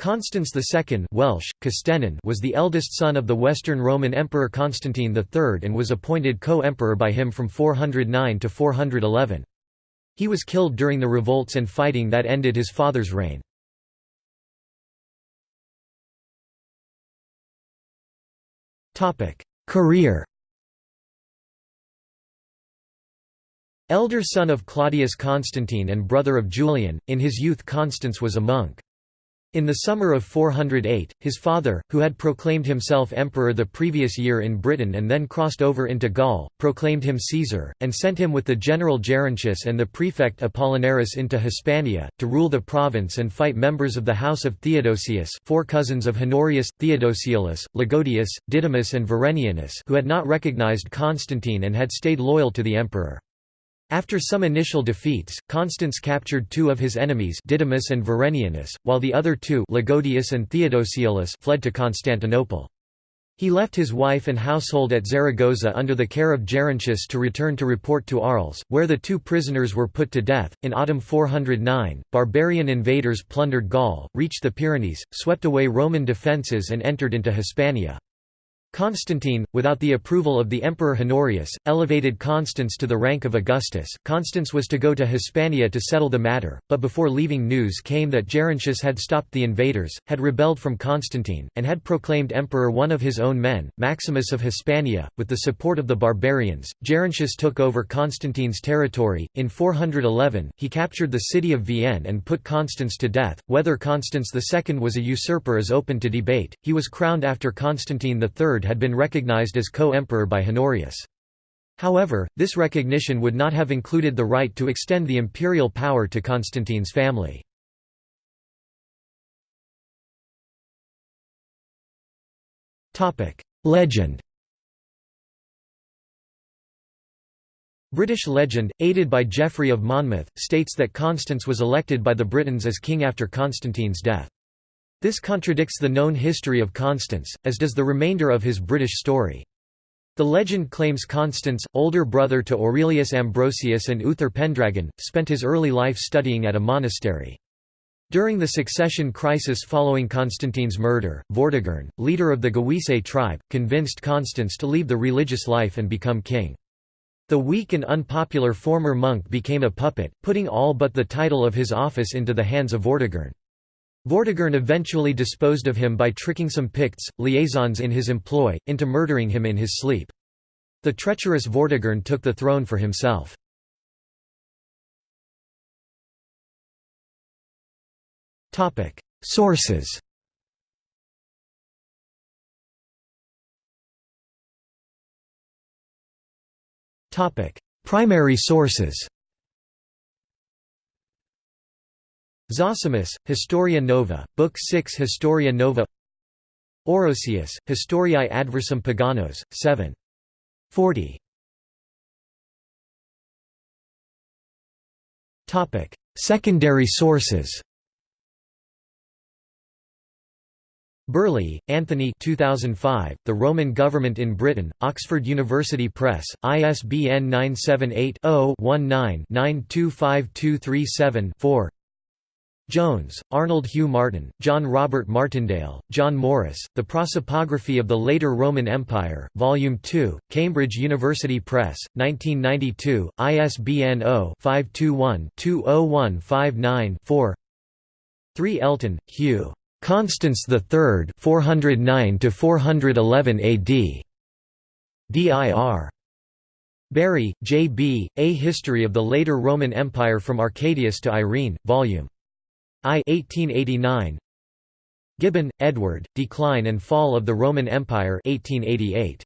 Constans II Welsh, was the eldest son of the Western Roman Emperor Constantine III and was appointed co-emperor by him from 409 to 411. He was killed during the revolts and fighting that ended his father's reign. Career Elder son of Claudius Constantine and brother of Julian, in his youth Constans was a monk. In the summer of 408, his father, who had proclaimed himself emperor the previous year in Britain and then crossed over into Gaul, proclaimed him Caesar, and sent him with the general Gerontius and the prefect Apollinaris into Hispania, to rule the province and fight members of the house of Theodosius four cousins of Honorius, Theodosiolus, Ligodius, Didymus and Verenianus who had not recognized Constantine and had stayed loyal to the emperor. After some initial defeats, Constans captured two of his enemies Didymus and Verenianus, while the other two Ligodius and Theodosiolus fled to Constantinople. He left his wife and household at Zaragoza under the care of Gerontius to return to report to Arles, where the two prisoners were put to death. In autumn 409, barbarian invaders plundered Gaul, reached the Pyrenees, swept away Roman defences, and entered into Hispania. Constantine, without the approval of the Emperor Honorius, elevated Constans to the rank of Augustus. Constans was to go to Hispania to settle the matter, but before leaving news came that Gerontius had stopped the invaders, had rebelled from Constantine, and had proclaimed emperor one of his own men, Maximus of Hispania. With the support of the barbarians, Gerontius took over Constantine's territory. In 411, he captured the city of Vienne and put Constans to death. Whether Constans II was a usurper is open to debate. He was crowned after Constantine III had been recognized as co-emperor by Honorius. However, this recognition would not have included the right to extend the imperial power to Constantine's family. Legend British legend, aided by Geoffrey of Monmouth, states that Constans was elected by the Britons as king after Constantine's death. This contradicts the known history of Constans, as does the remainder of his British story. The legend claims Constans, older brother to Aurelius Ambrosius and Uther Pendragon, spent his early life studying at a monastery. During the succession crisis following Constantine's murder, Vortigern, leader of the Gewissae tribe, convinced Constans to leave the religious life and become king. The weak and unpopular former monk became a puppet, putting all but the title of his office into the hands of Vortigern. Vortigern eventually disposed of him by tricking some Picts, liaisons in his employ, into murdering him in his sleep. The treacherous Vortigern took the throne for himself. Sources Primary sources Zosimus, Historia Nova, Book 6 Historia Nova Orosius, Historiae Adversum Paganos, 7. 40. Secondary sources Birley, Anthony 2005, The Roman Government in Britain, Oxford University Press, ISBN 978 0 19 925237 4 Jones, Arnold Hugh Martin, John Robert Martindale, John Morris, The Prosopography of the Later Roman Empire, Volume 2, Cambridge University Press, 1992, ISBN 0-521-20159-4 3 Elton, Hugh. Constans III 409–411 AD. D.I.R. Bury, J. B., A History of the Later Roman Empire from Arcadius to Irene, Vol. I 1889 Gibbon, Edward, Decline and Fall of the Roman Empire 1888.